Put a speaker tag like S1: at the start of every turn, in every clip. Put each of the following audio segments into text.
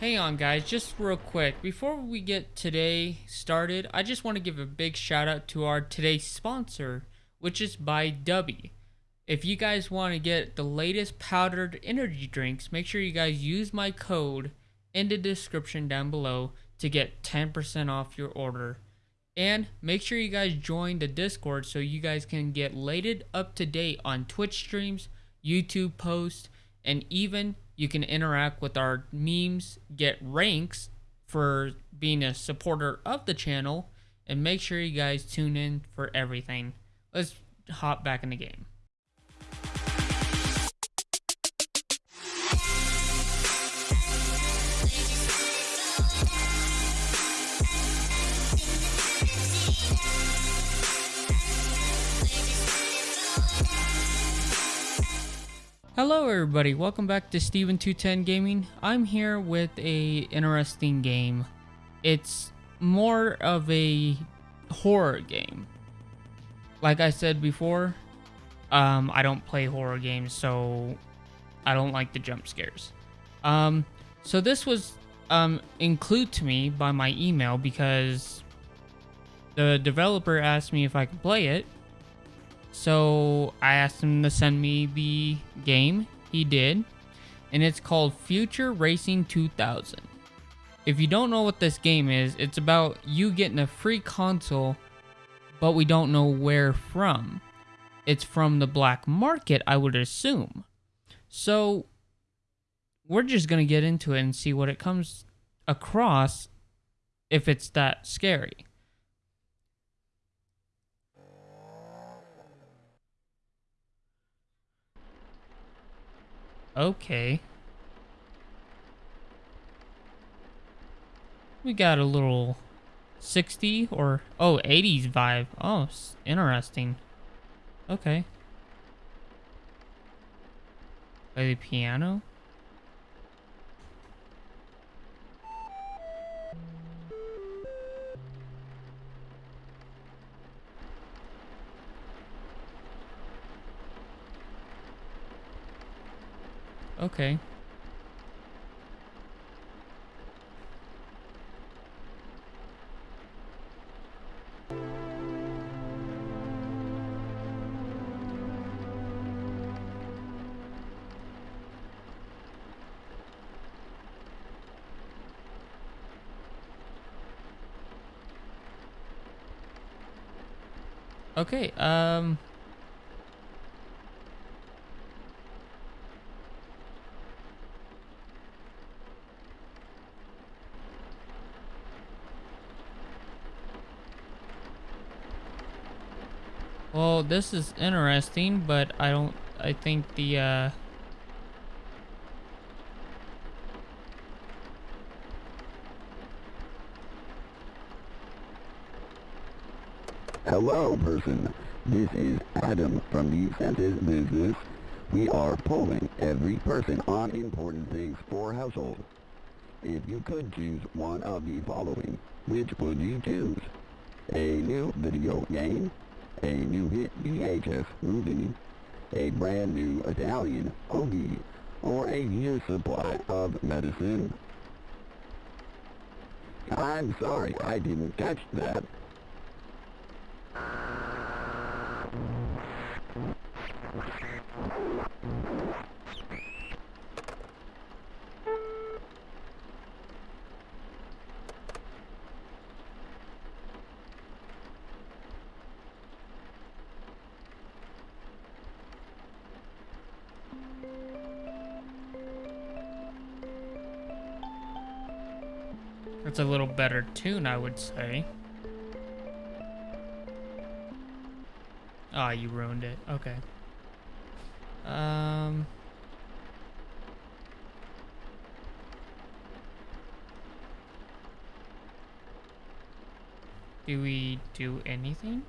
S1: Hang on guys, just real quick, before we get today started, I just want to give a big shout out to our today's sponsor, which is by Dubby. If you guys want to get the latest powdered energy drinks, make sure you guys use my code in the description down below to get 10% off your order. And make sure you guys join the Discord so you guys can get lated up to date on Twitch streams, YouTube posts, and even you can interact with our memes, get ranks for being a supporter of the channel, and make sure you guys tune in for everything. Let's hop back in the game. Hello everybody, welcome back to Steven210 Gaming. I'm here with a interesting game. It's more of a horror game. Like I said before, um, I don't play horror games, so I don't like the jump scares. Um, so this was um, included to me by my email because the developer asked me if I could play it, so I asked him to send me the game. He did. And it's called Future Racing 2000. If you don't know what this game is, it's about you getting a free console, but we don't know where from. It's from the black market, I would assume. So we're just going to get into it and see what it comes across if it's that scary. Okay. We got a little 60 or, oh, 80s vibe. Oh, interesting. Okay. Play the piano? Okay. Okay, um... Well, this is interesting, but I don't, I think the, uh...
S2: Hello, person. This is Adam from the Census Business. We are polling every person on important things for household. If you could choose one of the following, which would you choose? A new video game? A new hit VHS movie, a brand new Italian hoagie, or a year's supply of medicine. I'm sorry, I didn't catch that.
S1: It's a little better tune, I would say. Ah, oh, you ruined it. Okay. Um... Do we do anything?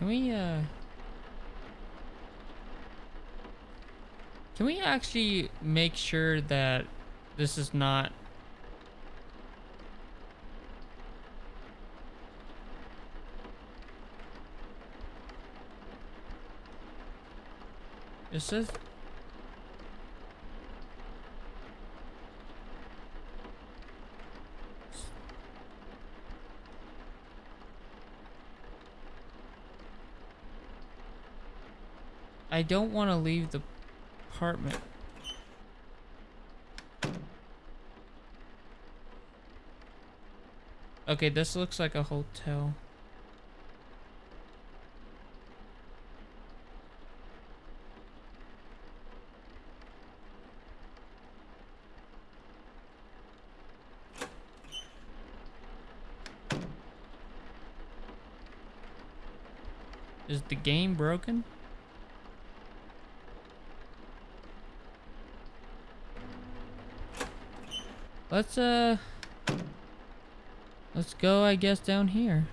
S1: Can we, uh... Can we actually make sure that this is not It says I don't want to leave the apartment. Okay, this looks like a hotel. Is the game broken? Let's, uh... Let's go, I guess, down here.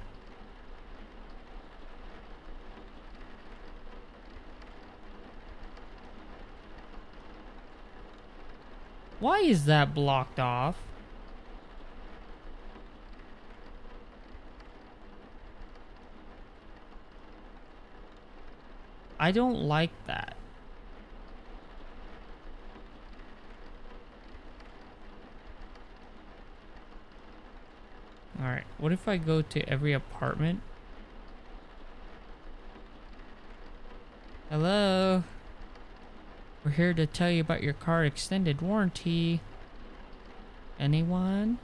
S1: Why is that blocked off? I don't like that. Alright, what if I go to every apartment? Hello? We're here to tell you about your car extended warranty. Anyone?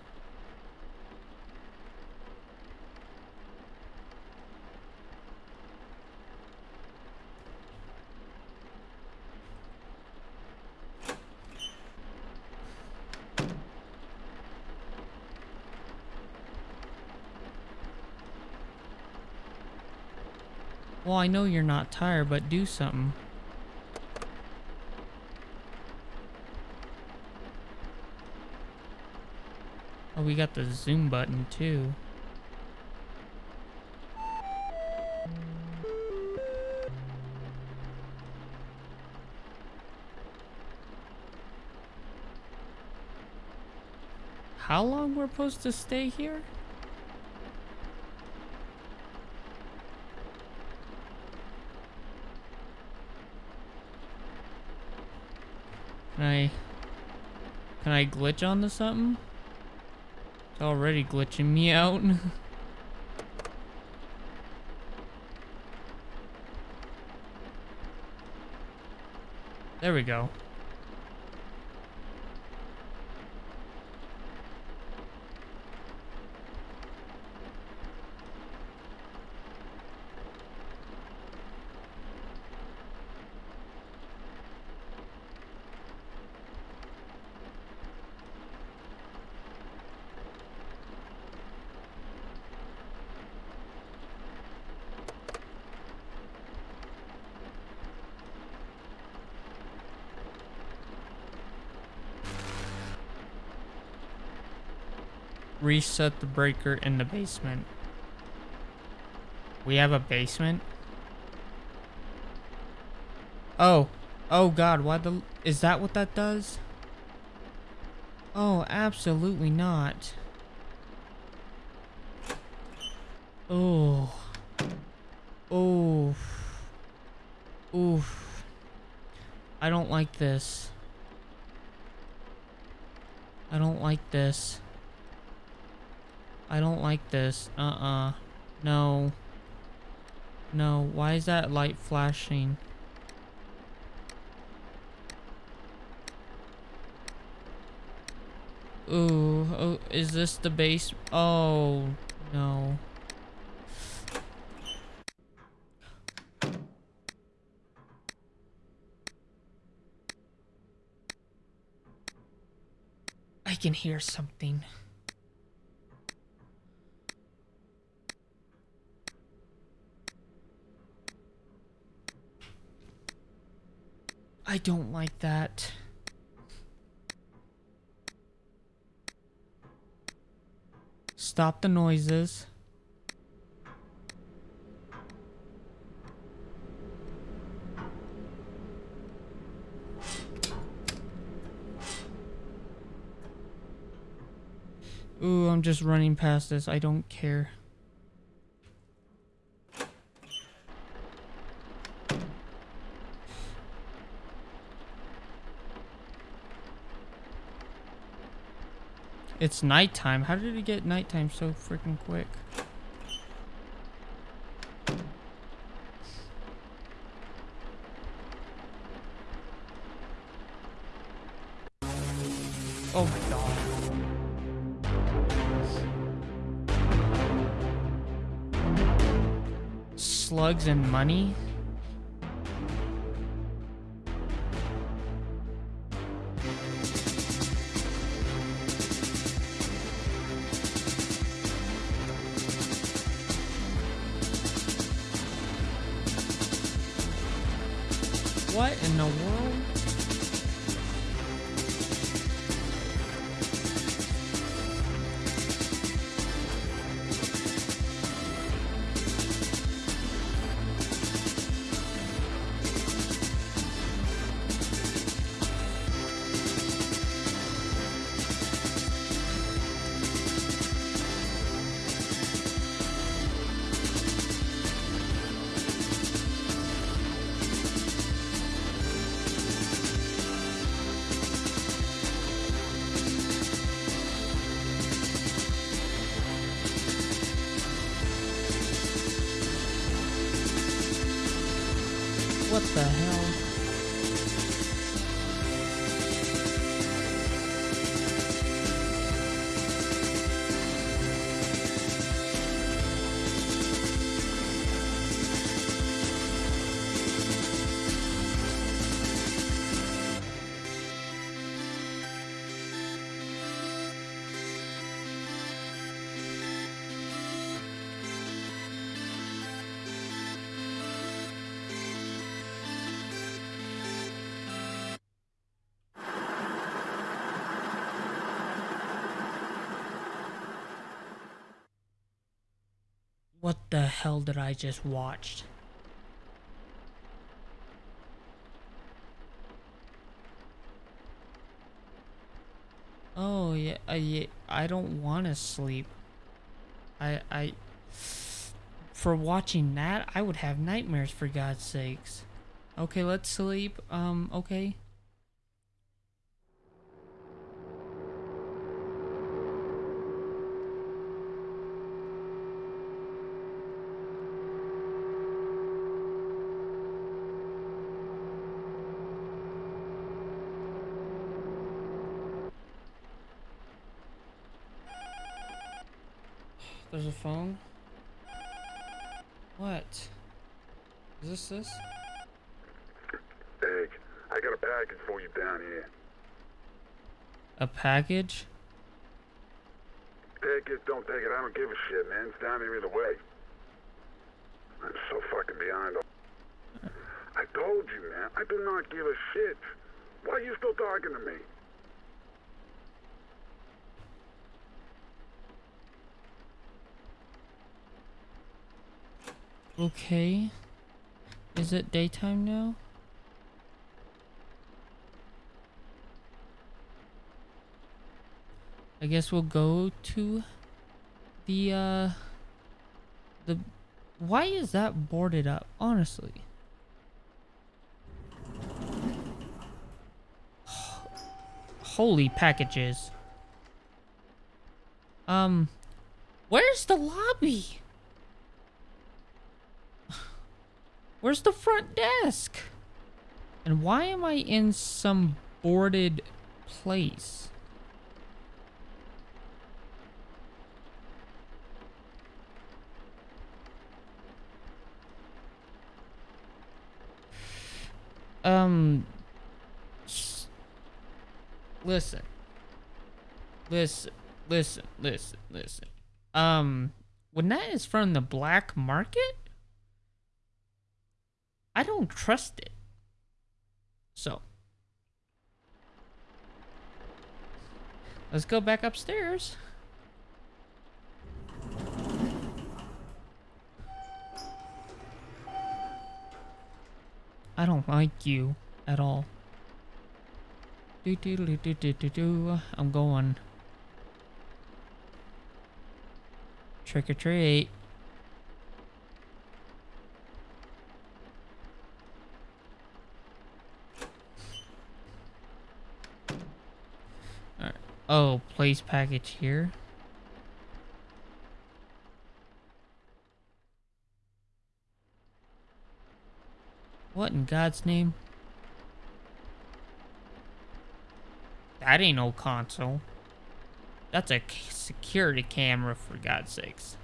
S1: I know you're not tired, but do something. Oh, we got the zoom button too. How long we're supposed to stay here? Can I... Can I glitch onto something? It's already glitching me out. there we go. Reset the breaker in the basement. We have a basement? Oh. Oh god, why the... Is that what that does? Oh, absolutely not. Oh. Oh. Oof. I don't like this. I don't like this. I don't like this. Uh-uh. No. No. Why is that light flashing? Ooh. Oh, is this the base? Oh, no. I can hear something. I don't like that. Stop the noises. Ooh, I'm just running past this. I don't care. It's nighttime. How did it get nighttime so freaking quick? Oh my god. Slugs and money? What in the world? What the hell did I just watch? Oh yeah, uh, yeah. I don't want to sleep. I I for watching that, I would have nightmares for God's sakes. Okay, let's sleep. Um, okay. There's a phone. What? Is this this?
S3: Egg, I got a package for you down here.
S1: A package?
S3: Take it, don't take it, I don't give a shit, man. It's down here either way. I'm so fucking behind. I told you, man. I do not give a shit. Why are you still talking to me?
S1: Okay. Is it daytime now? I guess we'll go to the uh the why is that boarded up honestly holy packages um where's the lobby Where's the front desk? And why am I in some boarded place? Um, listen, listen, listen, listen, listen. Um, when that is from the black market, I don't trust it. So, let's go back upstairs. I don't like you at all. Do do do do do do do. I'm going. Trick or treat. Alright. Oh, place package here. What in God's name? That ain't no console. That's a security camera, for God's sakes.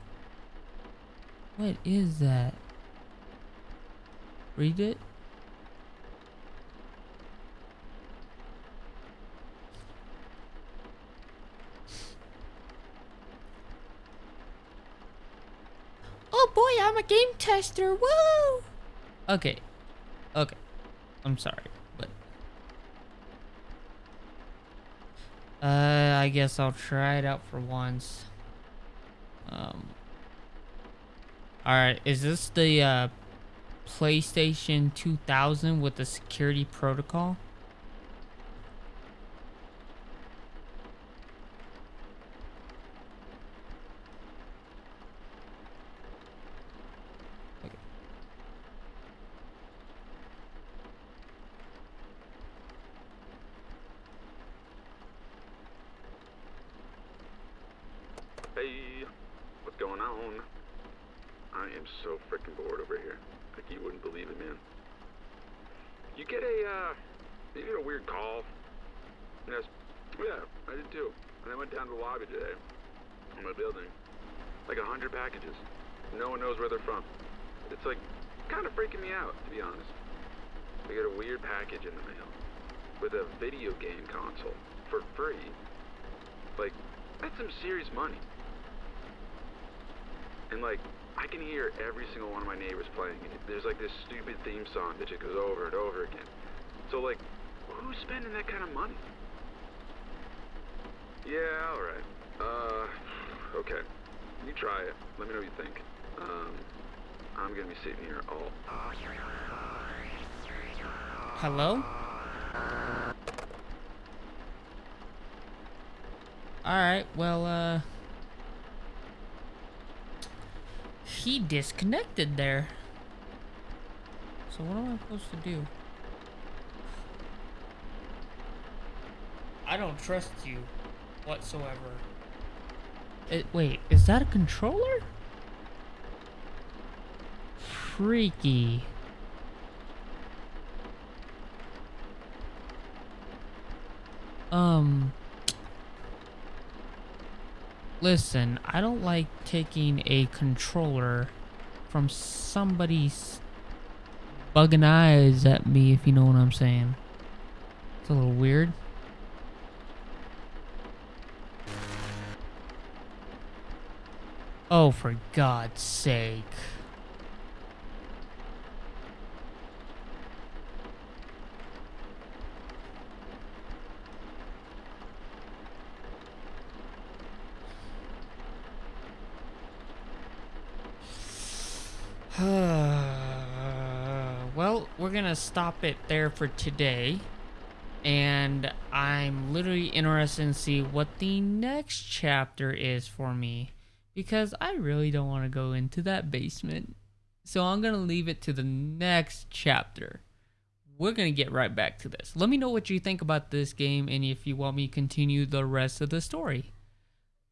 S1: What is that? Read it? Oh boy, Tester. Woo! Okay. Okay. I'm sorry, but uh I guess I'll try it out for once. Um Alright, is this the uh PlayStation 2000 with the security protocol?
S3: Hey, what's going on? I am so freaking bored over here. Like you wouldn't believe it, man. You get a, uh, you get a weird call. Yes, yeah, I did too. And I went down to the lobby today, in my building. Like a hundred packages. No one knows where they're from. It's like, kind of freaking me out, to be honest. I got a weird package in the mail with a video game console for free. Like, that's some serious money. And like, I can hear every single one of my neighbors playing it. There's like this stupid theme song that just goes over and over again. So like, who's spending that kind of money? Yeah, alright. Uh, okay. You try it. Let me know what you think. Um, I'm gonna be sitting here all...
S1: Hello? Alright, well, uh... He disconnected there. So what am I supposed to do? I don't trust you whatsoever. It, wait, is that a controller? Freaky. Um. Listen, I don't like taking a controller from somebody's bugging eyes at me, if you know what I'm saying. It's a little weird. Oh, for God's sake. well, we're gonna stop it there for today. And I'm literally interested in see what the next chapter is for me. Because I really don't want to go into that basement. So I'm gonna leave it to the next chapter. We're gonna get right back to this. Let me know what you think about this game and if you want me to continue the rest of the story.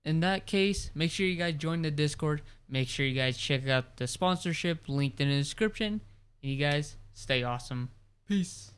S1: In that case, make sure you guys join the Discord. Make sure you guys check out the sponsorship linked in the description. And you guys stay awesome. Peace.